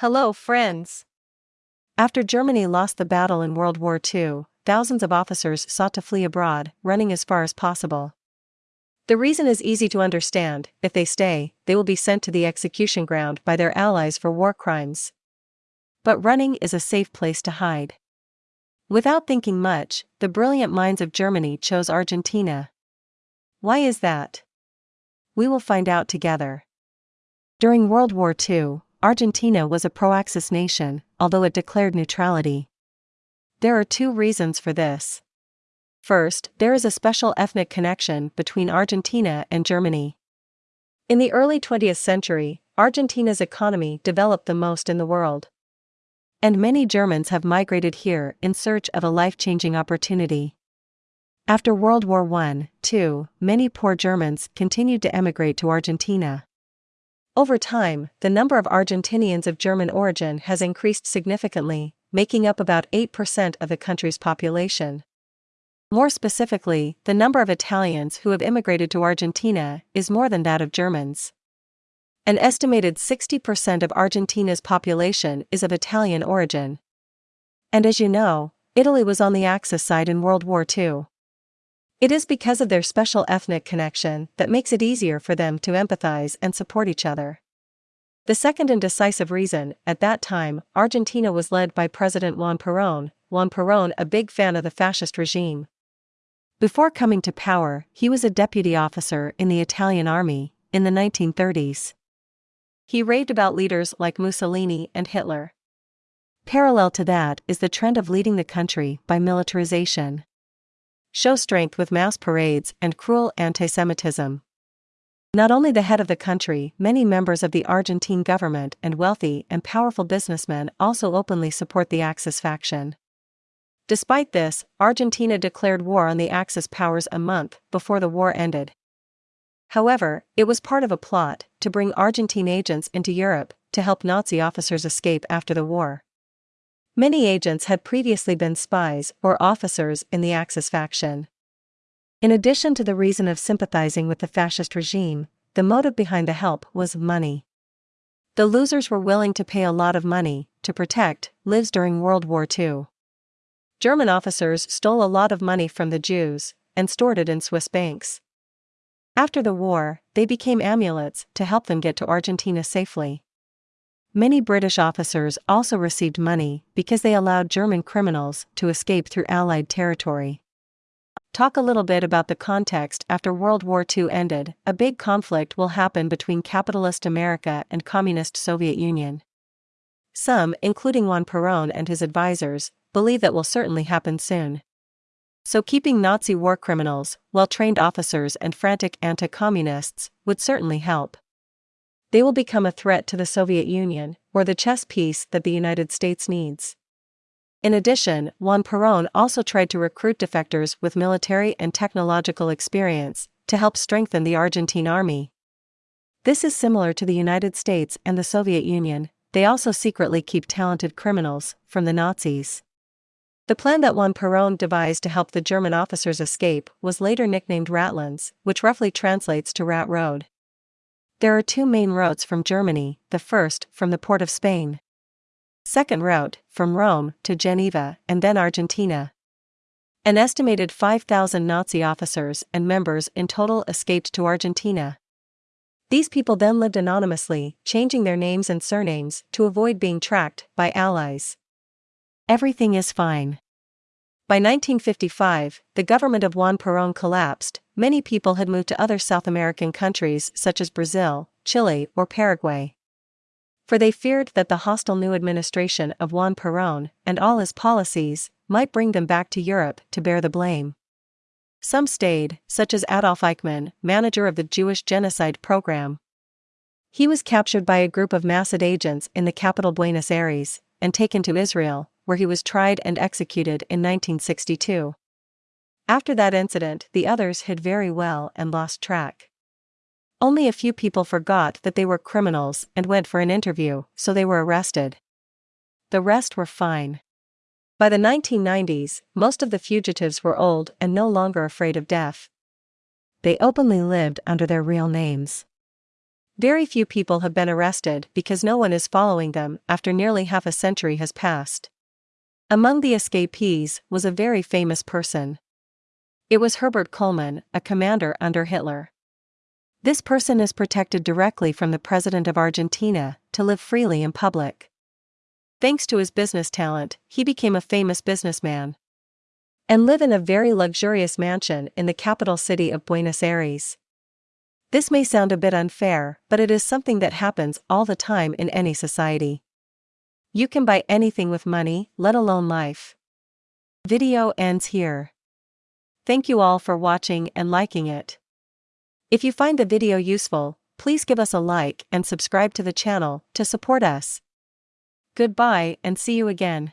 Hello, friends. After Germany lost the battle in World War II, thousands of officers sought to flee abroad, running as far as possible. The reason is easy to understand if they stay, they will be sent to the execution ground by their allies for war crimes. But running is a safe place to hide. Without thinking much, the brilliant minds of Germany chose Argentina. Why is that? We will find out together. During World War II, Argentina was a pro Axis nation, although it declared neutrality. There are two reasons for this. First, there is a special ethnic connection between Argentina and Germany. In the early 20th century, Argentina's economy developed the most in the world. And many Germans have migrated here in search of a life changing opportunity. After World War I, too, many poor Germans continued to emigrate to Argentina. Over time, the number of Argentinians of German origin has increased significantly, making up about 8% of the country's population. More specifically, the number of Italians who have immigrated to Argentina is more than that of Germans. An estimated 60% of Argentina's population is of Italian origin. And as you know, Italy was on the Axis side in World War II. It is because of their special ethnic connection that makes it easier for them to empathize and support each other. The second and decisive reason, at that time, Argentina was led by President Juan Perón, Juan Perón a big fan of the fascist regime. Before coming to power, he was a deputy officer in the Italian army, in the 1930s. He raved about leaders like Mussolini and Hitler. Parallel to that is the trend of leading the country by militarization show strength with mass parades and cruel anti Semitism. Not only the head of the country, many members of the Argentine government and wealthy and powerful businessmen also openly support the Axis faction. Despite this, Argentina declared war on the Axis powers a month before the war ended. However, it was part of a plot to bring Argentine agents into Europe to help Nazi officers escape after the war. Many agents had previously been spies or officers in the Axis faction. In addition to the reason of sympathizing with the fascist regime, the motive behind the help was money. The losers were willing to pay a lot of money to protect lives during World War II. German officers stole a lot of money from the Jews and stored it in Swiss banks. After the war, they became amulets to help them get to Argentina safely. Many British officers also received money because they allowed German criminals to escape through Allied territory. Talk a little bit about the context after World War II ended. A big conflict will happen between capitalist America and communist Soviet Union. Some, including Juan Perón and his advisors, believe that will certainly happen soon. So keeping Nazi war criminals, well-trained officers and frantic anti-communists would certainly help they will become a threat to the Soviet Union, or the chess piece that the United States needs. In addition, Juan Perón also tried to recruit defectors with military and technological experience to help strengthen the Argentine army. This is similar to the United States and the Soviet Union, they also secretly keep talented criminals from the Nazis. The plan that Juan Perón devised to help the German officers escape was later nicknamed Ratlines, which roughly translates to Rat Road. There are two main routes from Germany, the first, from the port of Spain. Second route, from Rome to Genoa and then Argentina. An estimated 5,000 Nazi officers and members in total escaped to Argentina. These people then lived anonymously, changing their names and surnames to avoid being tracked by allies. Everything is fine. By 1955, the government of Juan Perón collapsed, many people had moved to other South American countries such as Brazil, Chile, or Paraguay. For they feared that the hostile new administration of Juan Perón and all his policies might bring them back to Europe to bear the blame. Some stayed, such as Adolf Eichmann, manager of the Jewish genocide program. He was captured by a group of Mossad agents in the capital Buenos Aires and taken to Israel, where he was tried and executed in 1962. After that incident, the others hid very well and lost track. Only a few people forgot that they were criminals and went for an interview, so they were arrested. The rest were fine. By the 1990s, most of the fugitives were old and no longer afraid of death. They openly lived under their real names. Very few people have been arrested because no one is following them after nearly half a century has passed. Among the escapees was a very famous person. It was Herbert Kuhlmann, a commander under Hitler. This person is protected directly from the president of Argentina to live freely in public. Thanks to his business talent, he became a famous businessman. And live in a very luxurious mansion in the capital city of Buenos Aires. This may sound a bit unfair, but it is something that happens all the time in any society. You can buy anything with money, let alone life. Video ends here. Thank you all for watching and liking it. If you find the video useful, please give us a like and subscribe to the channel to support us. Goodbye and see you again.